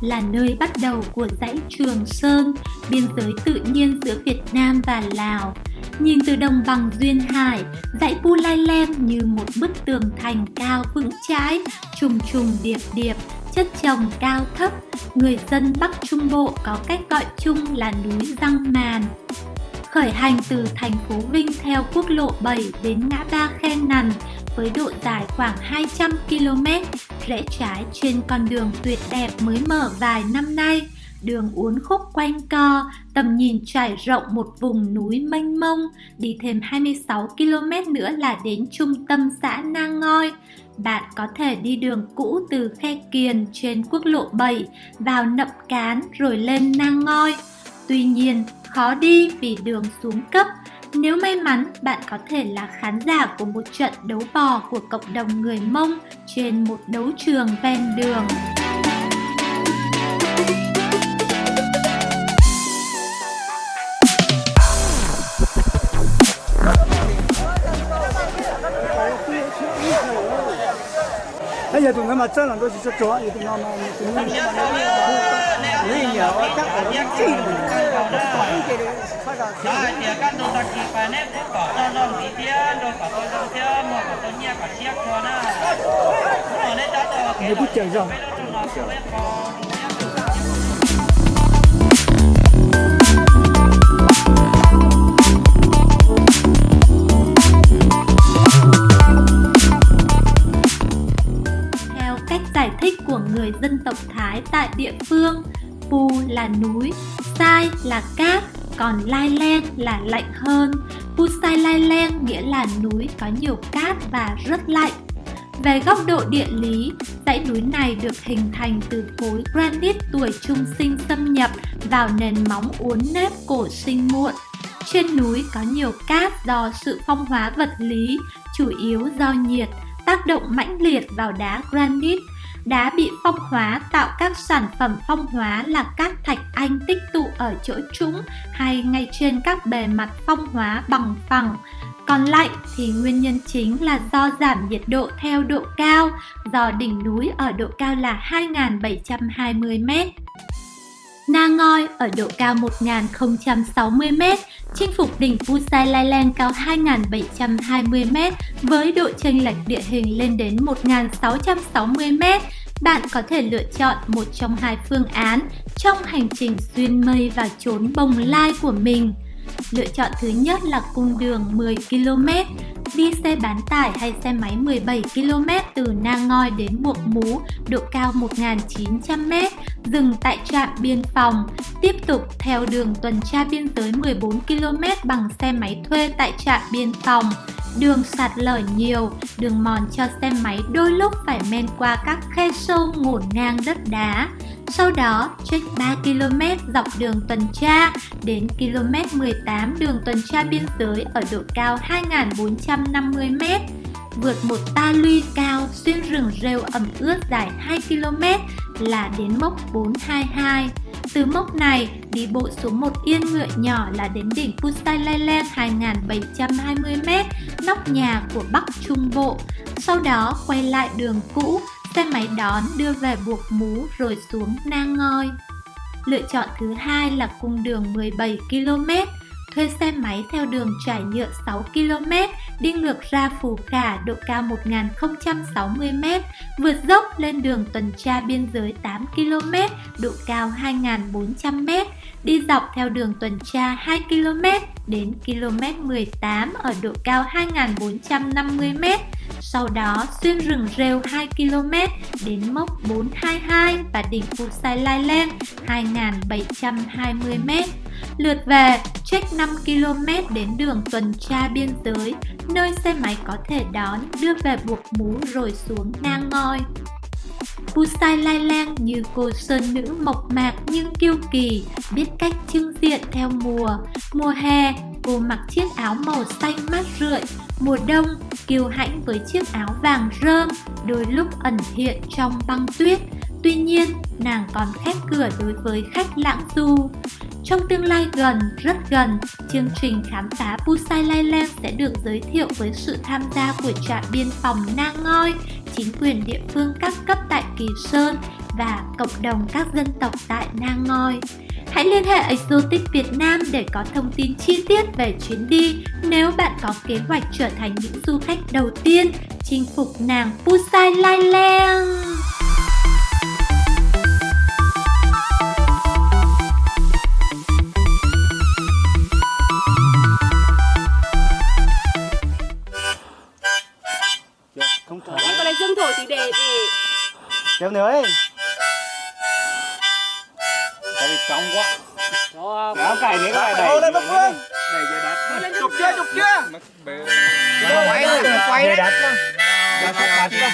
là nơi bắt đầu của dãy Trường Sơn, biên giới tự nhiên giữa Việt Nam và Lào. Nhìn từ đồng bằng Duyên Hải, dãy Pu Lai Lem như một bức tường thành cao vững chãi, trùng trùng điệp điệp, chất trồng cao thấp. Người dân Bắc Trung Bộ có cách gọi chung là núi Răng Màn. Khởi hành từ thành phố Vinh theo quốc lộ 7 đến ngã ba Khe Nằn với độ dài khoảng 200 km, rẽ trái trên con đường tuyệt đẹp mới mở vài năm nay. Đường uốn khúc quanh co, tầm nhìn trải rộng một vùng núi mênh mông, đi thêm 26 km nữa là đến trung tâm xã Nang Ngoi. Bạn có thể đi đường cũ từ Khe Kiền trên quốc lộ 7 vào Nậm Cán rồi lên Nang Ngoi. Tuy nhiên, khó đi vì đường xuống cấp. Nếu may mắn, bạn có thể là khán giả của một trận đấu bò của cộng đồng người Mông trên một đấu trường ven đường. bây giờ tụi nó mà chân là tôi chỉ cho thì tụi nó mà tụi nó lấy Theo cách giải thích của người dân tộc Thái tại địa phương, Pu là núi, Sai là cát, còn Lai Len là lạnh hơn. Pu Sai Lai Len nghĩa là núi có nhiều cát và rất lạnh. Về góc độ địa lý, dãy núi này được hình thành từ khối granite tuổi trung sinh xâm nhập vào nền móng uốn nếp cổ sinh muộn. Trên núi có nhiều cát do sự phong hóa vật lý, chủ yếu do nhiệt, tác động mãnh liệt vào đá granite. Đá bị phong hóa tạo các sản phẩm phong hóa là các thạch anh tích tụ ở chỗ trũng hay ngay trên các bề mặt phong hóa bằng phẳng. Còn lạnh thì nguyên nhân chính là do giảm nhiệt độ theo độ cao, do đỉnh núi ở độ cao là 2.720m. Na Ngoi ở độ cao 1060m, chinh phục đỉnh Pusai Lai Len cao 2720m với độ chênh lệch địa hình lên đến 1660m. Bạn có thể lựa chọn một trong hai phương án trong hành trình xuyên mây và trốn bồng lai của mình. Lựa chọn thứ nhất là cung đường 10 km, đi xe bán tải hay xe máy 17 km từ Nang Ngoi đến Buộc Mú, độ cao 1.900m, dừng tại trạm biên phòng. Tiếp tục theo đường tuần tra biên giới 14 km bằng xe máy thuê tại trạm biên phòng. Đường sạt lở nhiều, đường mòn cho xe máy đôi lúc phải men qua các khe sâu ngổn ngang đất đá. Sau đó, check 3 km dọc đường tuần tra đến km 18 đường tuần tra biên giới ở độ cao 2.450m. Vượt một ta luy cao xuyên rừng rêu ẩm ướt dài 2 km là đến mốc 422. Từ mốc này, đi bộ xuống một yên ngựa nhỏ là đến đỉnh Pusai Lai 2720m, nóc nhà của Bắc Trung Bộ. Sau đó quay lại đường cũ xe máy đón đưa về buộc mú rồi xuống nang ngoi. Lựa chọn thứ hai là cung đường 17 km, thuê xe máy theo đường trải nhựa 6 km, đi ngược ra Phù Khả độ cao 1060m, vượt dốc lên đường tuần tra biên giới 8 km, độ cao 2400m, đi dọc theo đường tuần tra 2 km đến km 18 ở độ cao 2450m, sau đó xuyên rừng rêu 2 km đến mốc 422 và đỉnh Phù Sai Lai Len 2720m. Lượt về, check 5 km đến đường tuần tra biên giới, nơi xe máy có thể đón, đưa về buộc mú rồi xuống ngang ngoi. Pusai Lai Lang như cô sơn nữ mộc mạc nhưng kiêu kỳ, biết cách trưng diện theo mùa. Mùa hè, cô mặc chiếc áo màu xanh mát rượi. Mùa đông, kiêu hãnh với chiếc áo vàng rơm, đôi lúc ẩn hiện trong băng tuyết. Tuy nhiên, nàng còn khép cửa đối với khách lãng du. Trong tương lai gần, rất gần, chương trình khám phá Pusai Lai Lang sẽ được giới thiệu với sự tham gia của trạm biên phòng Nang Ngoi, chính quyền địa phương các cấp tại Kỳ Sơn, và cộng đồng các dân tộc tại Nang Ngoi. Hãy liên hệ Exotic Việt Nam để có thông tin chi tiết về chuyến đi nếu bạn có kế hoạch trở thành những du khách đầu tiên chinh phục nàng Pusai Lai Lang. Trong quá. Đó, dạ. cái này cái dạ, này. đầy Đầy đất Chụp chưa, chụp chưa? Quay rồi, quay đất Đất đất đất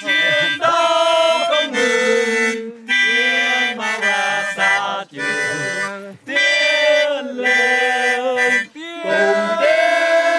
Chiến đấu không ngừng. Tiếng mau ra xa trường. Tiến lên Cùng tiến